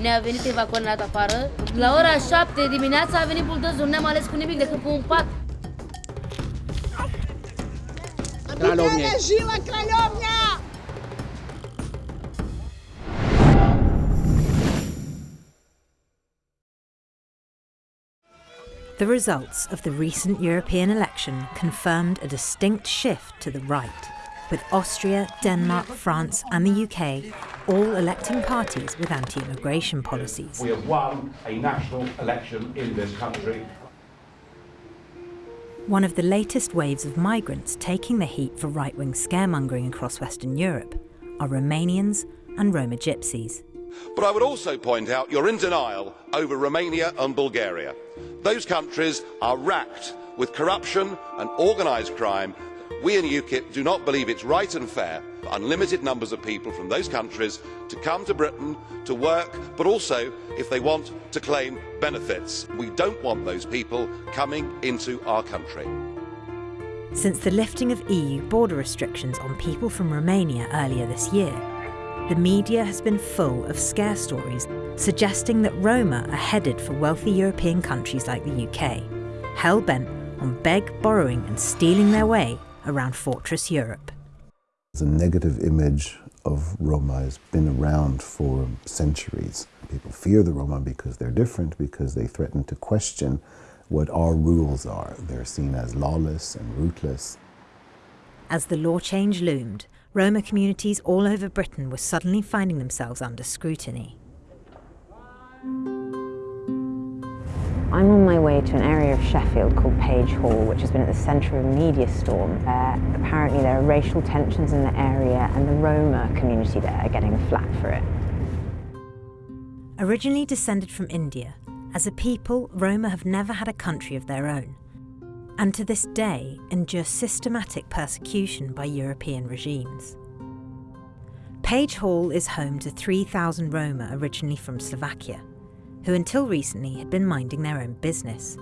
ne-a venit evacuat afară. La ora 7 dimineața a venit buldozul, n-am ales cu nimic decât cu un pat. Кральовня. Жила кральовня! The results of the recent European election confirmed a distinct shift to the right, with Austria, Denmark, France, and the UK all electing parties with anti immigration policies. We have won a national election in this country. One of the latest waves of migrants taking the heat for right wing scaremongering across Western Europe are Romanians and Roma gypsies. But I would also point out you're in denial over Romania and Bulgaria. Those countries are racked with corruption and organised crime. We in UKIP do not believe it's right and fair for unlimited numbers of people from those countries to come to Britain to work, but also if they want to claim benefits. We don't want those people coming into our country. Since the lifting of EU border restrictions on people from Romania earlier this year, the media has been full of scare stories suggesting that Roma are headed for wealthy European countries like the UK, hell bent on beg, borrowing, and stealing their way around Fortress Europe. The negative image of Roma has been around for centuries. People fear the Roma because they're different, because they threaten to question what our rules are. They're seen as lawless and rootless. As the law change loomed, Roma communities all over Britain were suddenly finding themselves under scrutiny. I'm on my way to an area of Sheffield called Page Hall, which has been at the centre of a media storm. Where apparently there are racial tensions in the area and the Roma community there are getting flat for it. Originally descended from India, as a people, Roma have never had a country of their own, and to this day endure systematic persecution by European regimes. Page Hall is home to 3,000 Roma originally from Slovakia, who until recently had been minding their own business.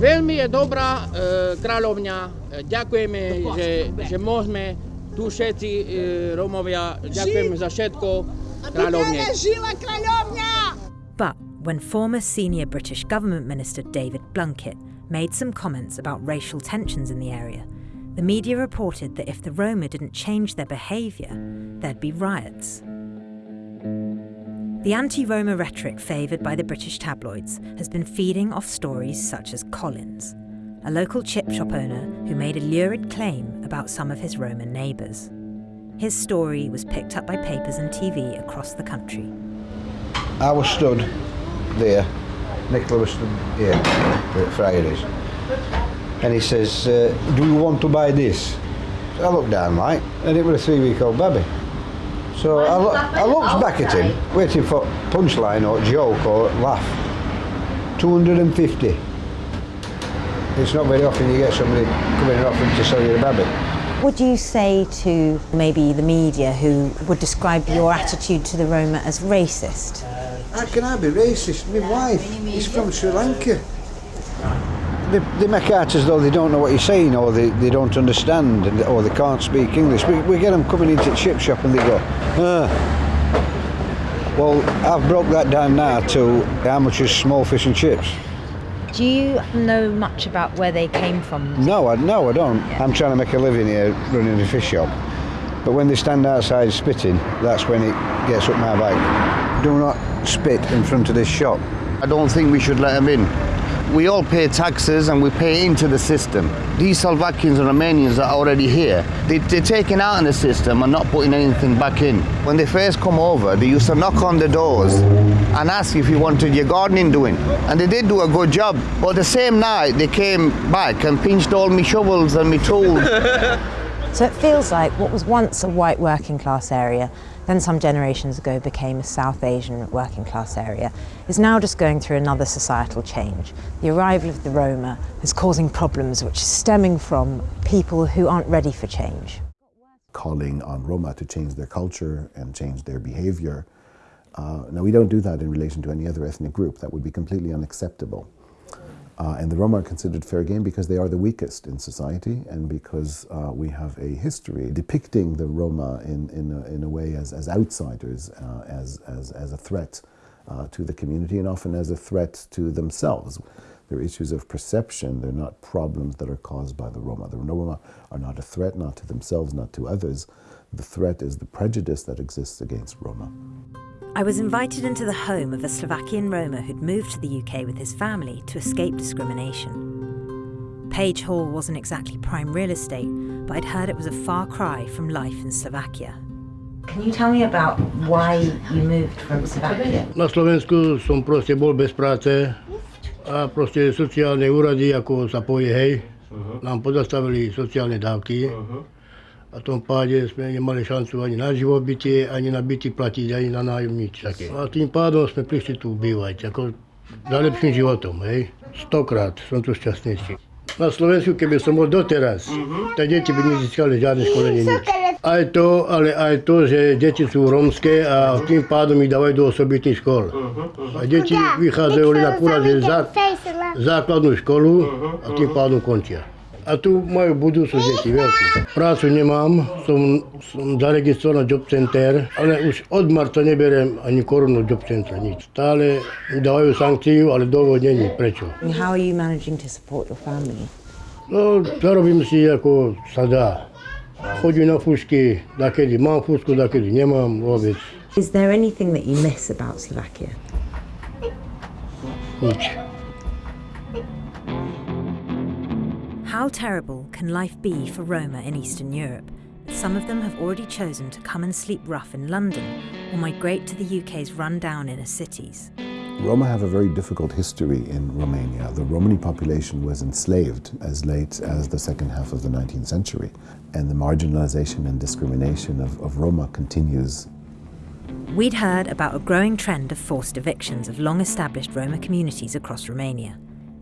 Veľmi je dobrá eh, e, kráľovňa. E, eh, ďakujeme, že, že môžeme tu všetci e, Rómovia, ďakujeme za všetko kráľovne. But when former senior British government minister David Blunkett made some comments about racial tensions in the area, the media reported that if the Roma didn't change their behaviour, there'd be riots. The anti Roma rhetoric favoured by the British tabloids has been feeding off stories such as Collins, a local chip shop owner who made a lurid claim about some of his Roman neighbours. His story was picked up by papers and TV across the country. I was stood there, Nicola was stood here at Fridays, and he says, uh, Do you want to buy this? I looked down, right, and it was a three week old baby. So I, lo- I looked back at him, waiting for punchline or joke or laugh. 250. It's not very often you get somebody coming and offering to sell you a baby. Would you say to maybe the media who would describe your attitude to the Roma as racist? How can I be racist? My wife is from Sri Lanka. They, they make out as though they don't know what you're saying or they, they don't understand and- or they can't speak English. We, we get them coming into the chip shop and they go, ah. Well, I've broke that down now to how much is small fish and chips. Do you know much about where they came from? No, I, no, I don't. I'm trying to make a living here running a fish shop. But when they stand outside spitting, that's when it gets up my back. Do not spit in front of this shop. I don't think we should let them in. We all pay taxes and we pay into the system. These Slovakians and Romanians are already here, they, they're taking out in the system and not putting anything back in. When they first come over, they used to knock on the doors and ask if you wanted your gardening doing. And they did do a good job. But the same night, they came back and pinched all my shovels and my tools. So it feels like what was once a white working class area, then some generations ago became a South Asian working class area, is now just going through another societal change. The arrival of the Roma is causing problems which is stemming from people who aren't ready for change. calling on Roma to change their culture and change their behavior. Uh, now, we don't do that in relation to any other ethnic group. That would be completely unacceptable. Uh, and the Roma are considered fair game because they are the weakest in society and because uh, we have a history depicting the Roma in, in, a, in a way as, as outsiders, uh, as, as, as a threat uh, to the community and often as a threat to themselves. They're issues of perception, they're not problems that are caused by the Roma. The Roma are not a threat, not to themselves, not to others. The threat is the prejudice that exists against Roma. I was invited into the home of a Slovakian Roma who'd moved to the UK with his family to escape discrimination. Page Hall wasn't exactly prime real estate, but I'd heard it was a far cry from life in Slovakia. Can you tell me about why you moved from Slovakia? Na Slovensku som proste bol bez práce a proste sociálne úrady, ako sa povie, hej, mhm. nám pozastavili sociálne dávky. Mhm. A tom páde sme nemali šancu ani na živobytie, ani na byty platiť, ani na nájom nič také. A tým pádom sme prišli tu bývať, ako za lepším životom, hej. Stokrát som tu šťastnejší. Na Slovensku, keby som bol doteraz, tak deti by nezískali žiadne školenie nič. Aj to, ale aj to, že deti sú rómske a tým pádom ich dávajú do osobitných škôl. A deti vychádzajú len akurát základnú školu a tým pádom končia. A tu majú budúcnosť deti veľkú. Prácu nemám, som, som zaregistrovaný job center, ale už od marca neberiem ani korunu job center, nič. Stále dávajú sankciu, ale dôvod není prečo. How are you managing to support your family? No, zarobím si ako sa dá. Chodím na fúšky, dakedy mám fúšku, dakedy nemám vôbec. Is there anything that you miss about Slovakia? Nič. How terrible can life be for Roma in Eastern Europe? Some of them have already chosen to come and sleep rough in London or migrate to the UK's run-down inner cities. Roma have a very difficult history in Romania. The Romani population was enslaved as late as the second half of the 19th century, and the marginalization and discrimination of, of Roma continues. We'd heard about a growing trend of forced evictions of long-established Roma communities across Romania.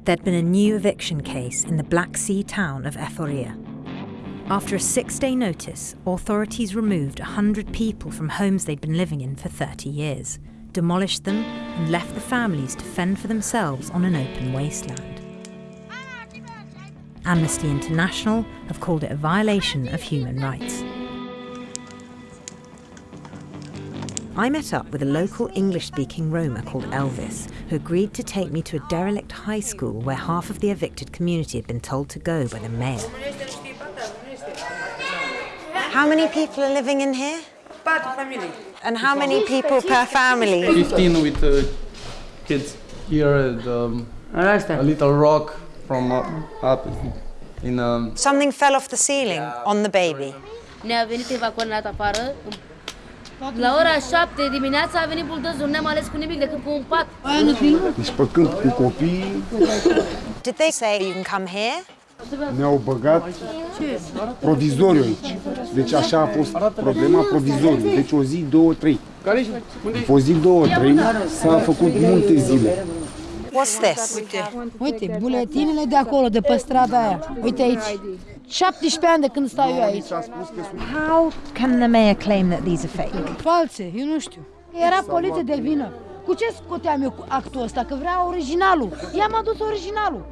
There'd been a new eviction case in the Black Sea town of Eforia. After a six-day notice, authorities removed 100 people from homes they'd been living in for 30 years, demolished them and left the families to fend for themselves on an open wasteland. Amnesty International have called it a violation of human rights. I met up with a local English-speaking Roma called Elvis, who agreed to take me to a derelict high school where half of the evicted community had been told to go by the mayor. How many people are living in here? And how many people per family? 15 with uh, kids. Here, and, um, a little rock from up, up in um, Something fell off the ceiling on the baby. La ora 7 dimineața a venit buldozul, n-am ales cu nimic decât cu un pat. Deci păcând cu copiii, Did they say you can come here? ne-au băgat provizoriu aici. Deci așa a fost problema provizoriu. Deci o zi, două, trei. După o zi, două, trei, s-a făcut multe zile. What's this? Uite, buletinele de acolo, de pe strada aia. Uite aici. 17 ani de când stau eu aici. How can the mayor claim that these are fake? False, eu nu știu. Era poliție de vină. Cu ce scoteam eu cu actul ăsta? Că vrea originalul. I-am adus originalul.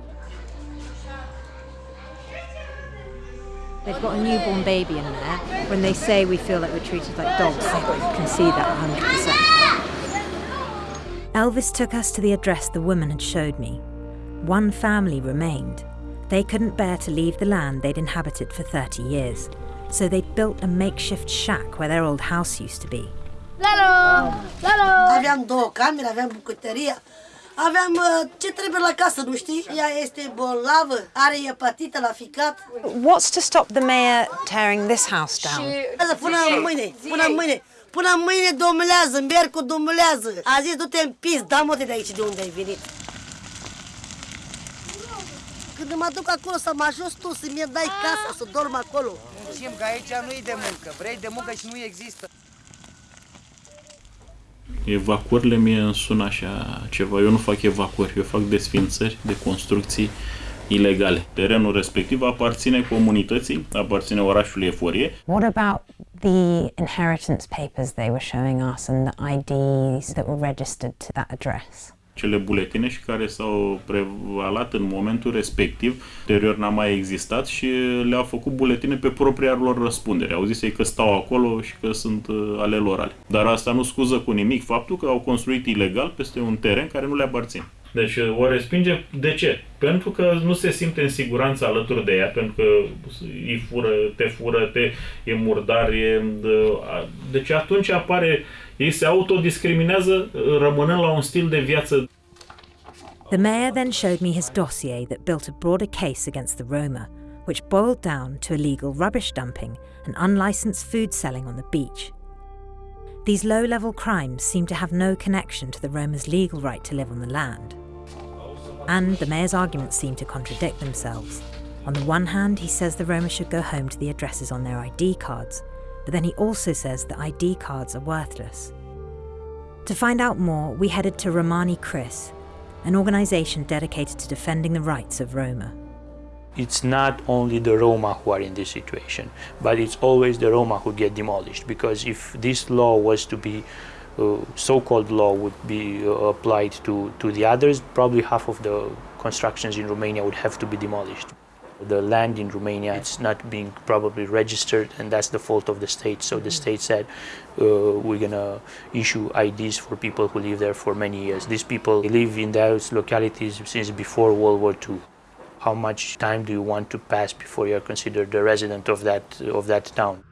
They've got a newborn baby in there. When they say we feel like we're treated like dogs, I can see that 100%. Elvis took us to the address the woman had showed me. One family remained. They couldn't bear to leave the land they'd inhabited for 30 years, so they'd built a makeshift shack where their old house used to be. Lalo! Lalo! Aveam două camere, aveam bucătăria, aveam uh, ce trebuie la casă, nu știi? Ea este bolnavă, are hepatită la ficat. What's to stop the mayor tearing this house down? Până mâine, până mâine. Până mâine domnează, merg cu domnează. A zis, du-te în pis, da-mă de aici de unde ai venit. Când mă duc acolo să mă ajut tu, să-mi dai casa, să dorm acolo. Știm că aici nu e de muncă. Vrei de muncă și nu există. Evacuările mie îmi sună așa ceva. Eu nu fac evacuări, eu fac desfințări de construcții ilegale. Terenul respectiv aparține comunității, aparține orașului Eforie. What about the inheritance papers they were showing us and the IDs that were registered to that address? cele buletine și care s-au prevalat în momentul respectiv. Ulterior n-a mai existat și le-au făcut buletine pe propria lor răspundere. Au zis ei că stau acolo și că sunt uh, ale lor ale. Dar asta nu scuză cu nimic faptul că au construit ilegal peste un teren care nu le aparține. Deci uh, o respinge. De ce? Pentru că nu se simte în siguranță alături de ea, pentru că îi fură, te fură, te, e murdar, e... Deci atunci apare, ei se autodiscriminează rămânând la un stil de viață The mayor then showed me his dossier that built a broader case against the Roma, which boiled down to illegal rubbish dumping and unlicensed food selling on the beach. These low level crimes seem to have no connection to the Roma's legal right to live on the land. And the mayor's arguments seem to contradict themselves. On the one hand, he says the Roma should go home to the addresses on their ID cards, but then he also says that ID cards are worthless. To find out more, we headed to Romani CRISS, an organisation dedicated to defending the rights of Roma. It's not only the Roma who are in this situation, but it's always the Roma who get demolished. Because if this law was to be, so-called law would be uh, applied to, to the others, probably half of the constructions in Romania would have to be demolished. The land in Romania it's not being probably registered, and that's the fault of the state. So the state said, uh, we're gonna issue IDs for people who live there for many years. These people live in those localities since before World War II. How much time do you want to pass before you're considered a resident of that of that town?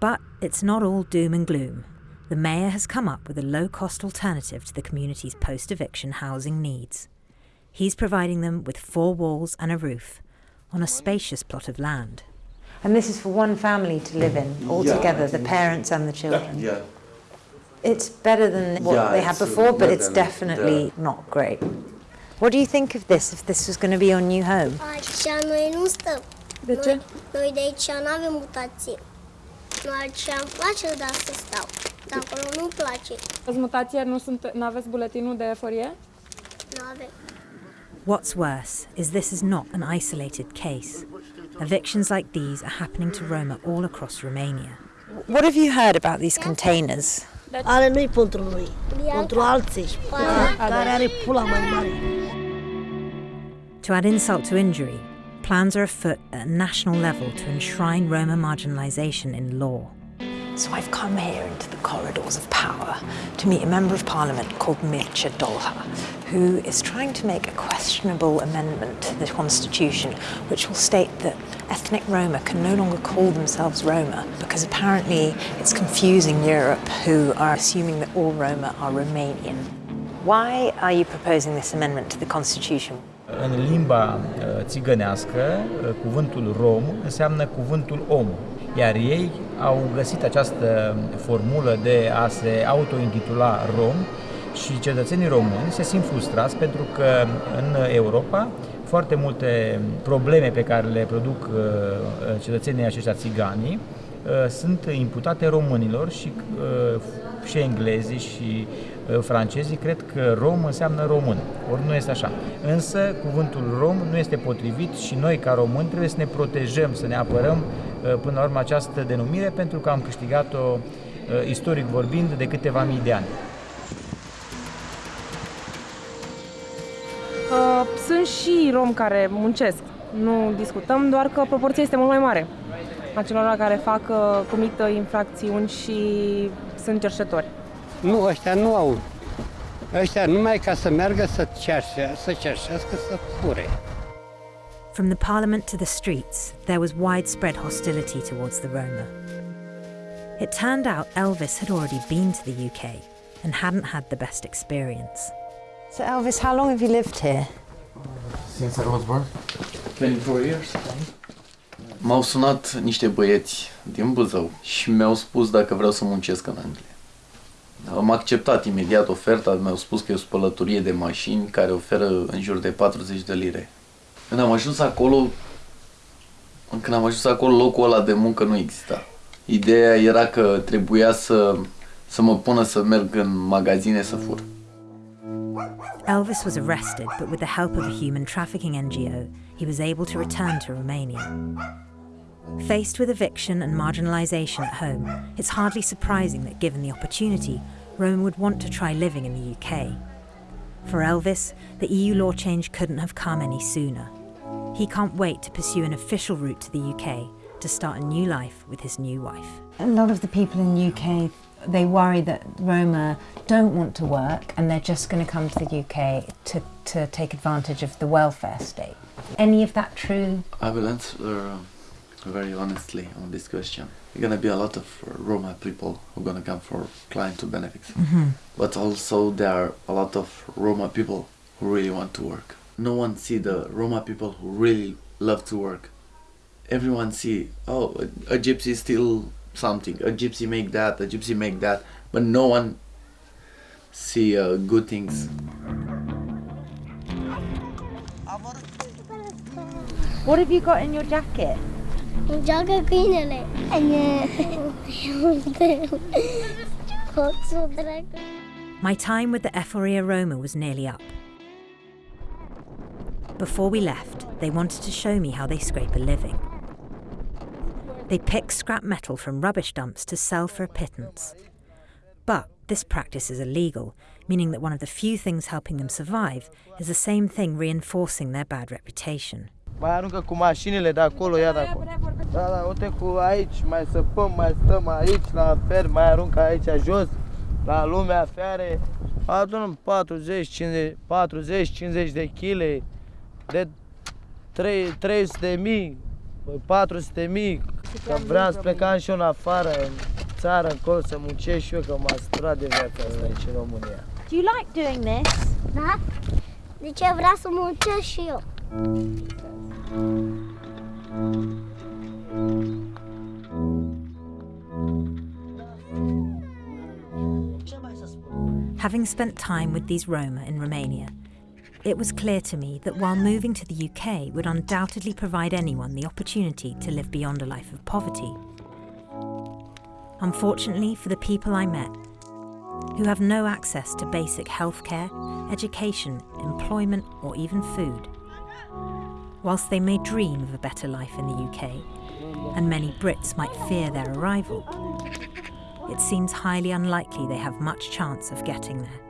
But it's not all doom and gloom. The mayor has come up with a low-cost alternative to the community's post-eviction housing needs. He's providing them with four walls and a roof on a spacious plot of land. And this is for one family to live in, all Yeah, together, the parents and the children. Yeah. It's better than what Yeah, they had before, but it's than definitely not great. What do you think of this, if this was going to be your new home? Aici noi nu stăm. De ce? Noi, noi de aici nu avem mutație. Noi aici îmi place dar să stau. Dar acolo nu-mi place. Ați mutație, nu, sunt, aveți buletinul de eforie? Nu avem. What's worse is this is not an isolated case. Evictions like these are happening to Roma all across Romania. What have you heard about these containers? Ale nu-i pentru noi, pentru alții. Care are pula mai mare. To add insult to injury, plans are afoot at a national level to enshrine Roma marginalisation in law. So I've come here into the corridors of power to meet a member of parliament called Mircea Dolha, who is trying to make a questionable amendment to the constitution which will state that ethnic Roma can no longer call themselves Roma because apparently it's confusing Europe who are assuming that all Roma are Romanian. Why are you proposing this amendment to the constitution? În limba uh, țigănească, uh, cuvântul rom înseamnă cuvântul om, iar ei au găsit această formulă de a se autointitula rom și cetățenii români se simt frustrați pentru că în Europa foarte multe probleme pe care le produc uh, cetățenii aceștia țiganii sunt imputate românilor și, și englezii și francezii cred că rom înseamnă român. Ori nu este așa. Însă cuvântul rom nu este potrivit și noi ca români trebuie să ne protejăm, să ne apărăm până la urmă această denumire pentru că am câștigat-o istoric vorbind de câteva mii de ani. Uh, sunt și romi care muncesc. Nu discutăm, doar că proporția este mult mai mare a celor care fac, uh, comită infracțiuni și sunt cerșetori. Nu, ăștia nu au. Ăștia numai ca să meargă să cerșe, să cerșească, să fure. From the parliament to the streets, there was widespread hostility towards the Roma. It turned out Elvis had already been to the UK and hadn't had the best experience. So Elvis, how long have you lived here? Since I was born. 24 years. M-au sunat niște băieți din Buzău și mi-au spus dacă vreau să muncesc în Anglia. Am acceptat imediat oferta, mi-au spus că e o spălătorie de mașini care oferă în jur de 40 de lire. Când am ajuns acolo, când am ajuns acolo, locul ăla de muncă nu exista. Ideea era că trebuia să, să mă pună să merg în magazine să fur. Elvis was arrested, but with the help of a human trafficking NGO, he was able to return to Romania. Faced with eviction and marginalisation at home, it's hardly surprising that given the opportunity, Rome would want to try living in the UK. For Elvis, the EU law change couldn't have come any sooner. He can't wait to pursue an official route to the UK to start a new life with his new wife. A lot of the people in the UK, they worry that Roma don't want to work and they're just going to come to the UK to, to take advantage of the welfare state. Any of that true? I will answer uh, very honestly on this question. There gonna be a lot of uh, Roma people who are gonna come for client to benefits, Mhm. but also there are a lot of Roma people who really want to work. No one see the Roma people who really love to work. Everyone see oh a, a gypsy steal something, a gypsy make that, a gypsy make that, but no one see uh, good things. What have you got in your jacket? Joacă câinele. Hoțul dracu. My time with the Eforia Roma was nearly up. Before we left, they wanted to show me how they scrape a living. They pick scrap metal from rubbish dumps to sell for a pittance. But this practice is illegal, meaning that one of the few things helping them survive is the same thing reinforcing their bad reputation. La lumea fiare. Adunăm 40, 50, 40, 50 de kg, de 3, 300 de mii, 400 de mii, că vreau să plecam și eu în afară, în țară, încolo, să muncesc și eu, că m-a săturat de viața asta aici în România. Do you like doing this? Da? De ce vreau să muncesc și eu? Having spent time with these Roma in Romania, it was clear to me that while moving to the UK would undoubtedly provide anyone the opportunity to live beyond a life of poverty, unfortunately for the people I met, who have no access to basic healthcare, education, employment, or even food, whilst they may dream of a better life in the UK, and many Brits might fear their arrival, it seems highly unlikely they have much chance of getting there.